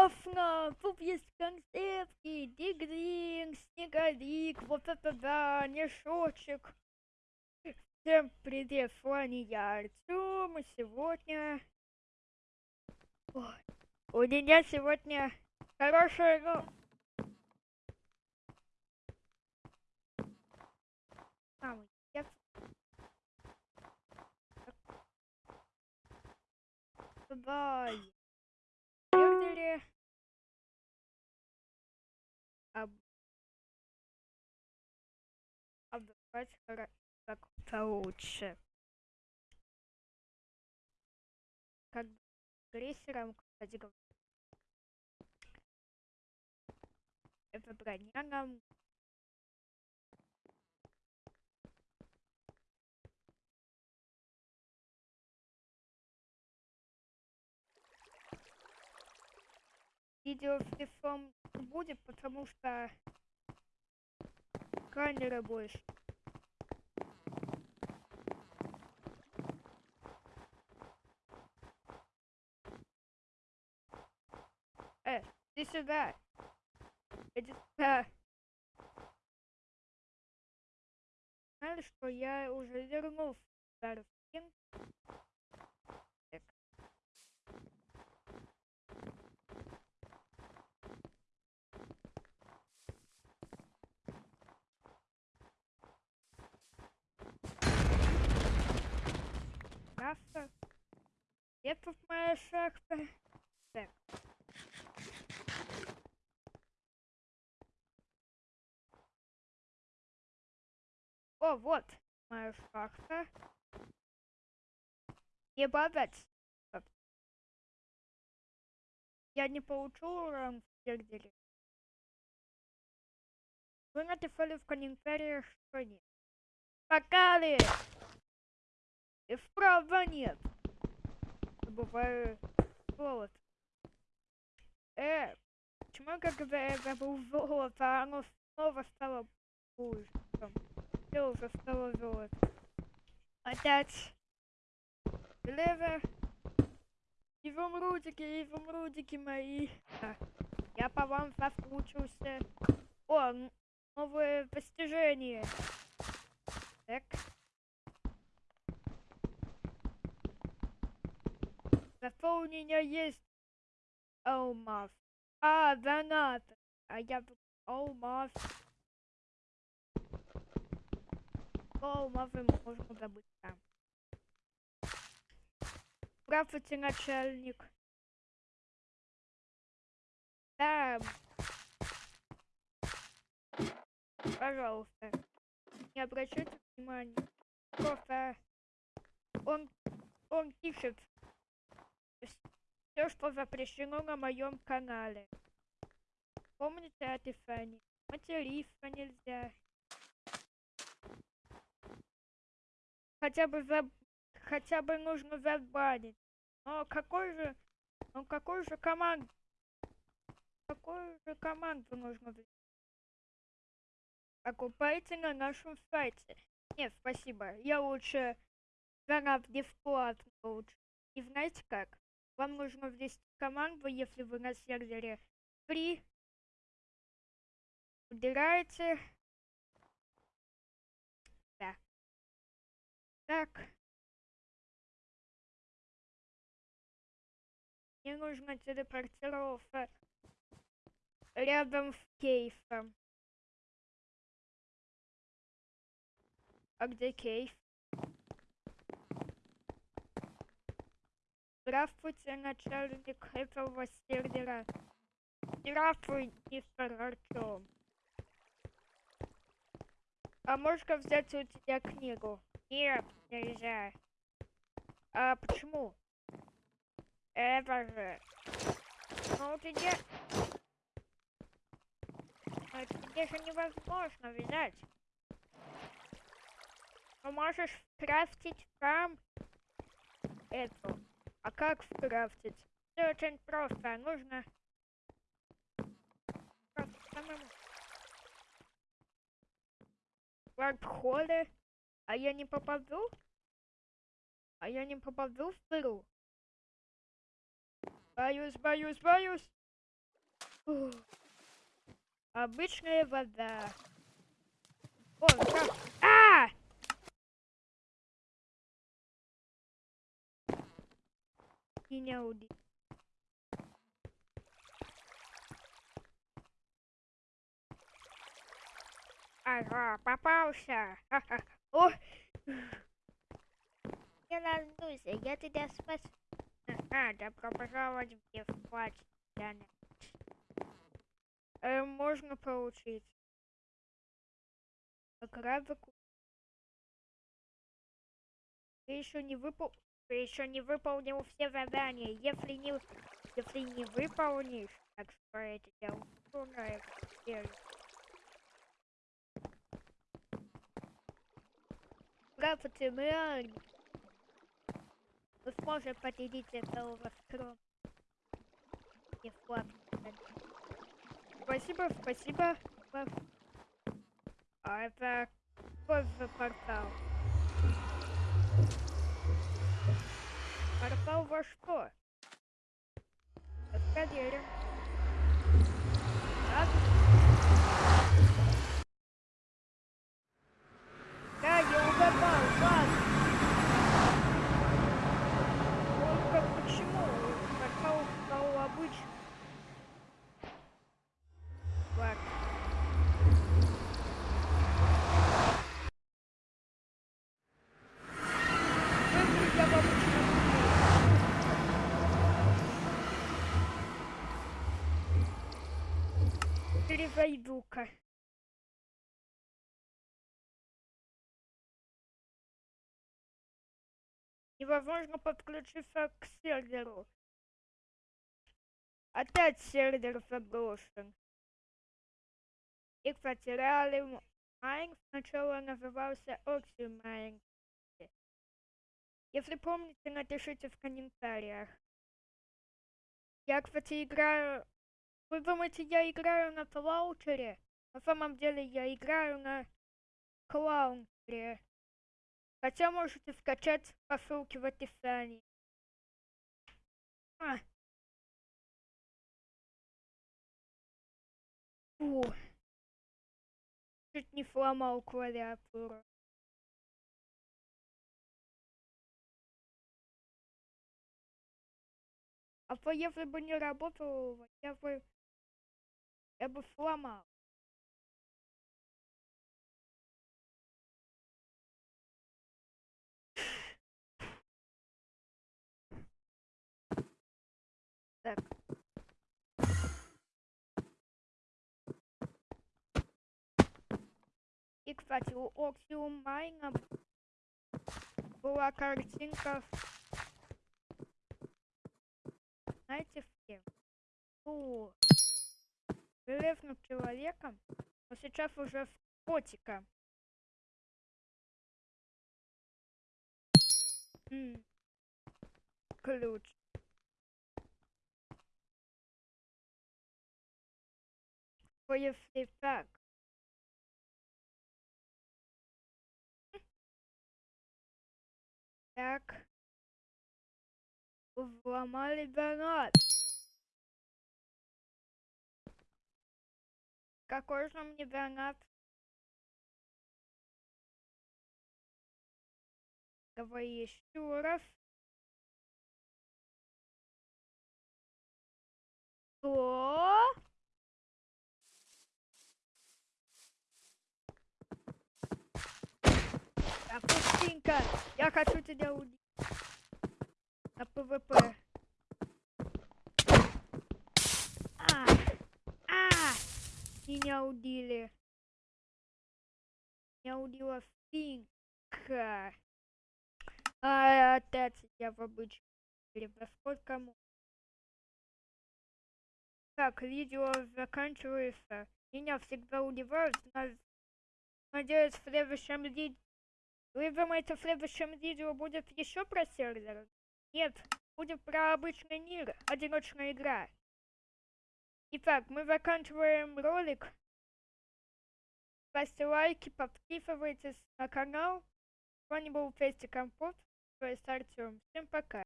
Дафна, тут есть концепты, Дигринг, Снеговик, вот это да, мешочек. Всем привет, с вами я Артем, и сегодня... Ой, у меня сегодня хорошая, ну... Я... Давай. Об... Обдавать как получше. Как крейсером, кстати говоря. Это броня нам видео в телефон будет, потому что камера больше. Э, иди сюда. Иди сюда. Знаешь, что я уже вернул старый скин. Так. Шахта. Где тут моя шахта? Так. О, вот моя шахта. Не бабать. Я не получил ранг в сервере. Вы написали в комментариях, что нет. Покали! И вправо нет. Бывает золото. Э, почему когда это был золото, оно снова стало хуже? Все уже стало золото. Опять. Лево. Изумрудики, изумрудики мои. А, Я по вам соскучился. О, новое достижение. Так. Зато у меня есть алмаз. А, донат. А я алмаз. Алмазы можно забыть там. Здравствуйте, начальник. Да. Пожалуйста. Не обращайте внимания. Просто он, он пишет все, что запрещено на моем канале. Помните о Тифани? Материться нельзя. Хотя бы за... Хотя бы нужно забанить. Но какой же... Ну какой же команд... Какую же команду нужно взять? Покупайте на нашем сайте. Нет, спасибо. Я лучше гранат бесплатно лучше. И знаете как? Вам нужно ввести команду, если вы на сервере free. Убираете. Да. Так. Мне нужно телепортироваться рядом с кейсом. А где кейс? Здравствуйте, начальник этого сервера. Здравствуй, мистер Артем. А можно взять у тебя книгу? Нет, нельзя. А почему? Это же... Ну, тебе... Ну, тебе же невозможно взять. Ну, можешь крафтить сам эту. А как скрафтить? Все очень просто. Нужно самому. А я не попаду? А я не попаду в дыру? Боюсь, боюсь, боюсь. Фу. Обычная вода. О, да. Меня убил. Ага, попался. Ха-ха. О! Не волнуйся, я тебя спас. Ага, добро пожаловать в Девплач, Яна. Э, можно получить. Гравику. Ты еще не выпол... Ты еще не выполнил все задания. Если не... Если не выполнишь, так что я тебя убью на эту серию. Здравствуйте, мы сможете победить этого. Не вклад. Спасибо, спасибо. А это какой за портал? Портал во что? Проверим. Так. Да, я угадал, ладно. Только почему портал стал обычным? Ладно. Выйду я в обычном мире. Перезайду-ка. Невозможно подключиться к серверу. Опять сервер заброшен. И, кстати, реальный Mine сначала назывался Oxy Mine. Если помните, напишите в комментариях. Я, кстати, играю... Вы думаете, я играю на клаунчере? На самом деле я играю на клаунчере. Хотя можете скачать по ссылке в описании. А. Фу. Чуть не сломал клавиатуру. А то если бы не работал, я бы... Я бы сломал. Так. И, кстати, у Oxium Майна была картинка, знаете, в кем? У железным человеком, но сейчас уже в котика. М. Ключ. Если так? Так. Взломали донат. Какой же мне донат? Давай еще раз. Что? Капустинка, я хочу тебя убить. На ПВП. А, а, меня убили. Меня убила финка. А, опять я в обычном. Во сколько му- Так, видео заканчивается. Меня всегда удивляют. на- Надеюсь, в следующем видео... Вы думаете, в следующем видео будет еще про сервер? Нет, будет про обычный мир, одиночная игра. Итак, мы заканчиваем ролик. Ставьте лайки, подписывайтесь на канал. С вами был Фести Компот, то есть Артем. Всем пока.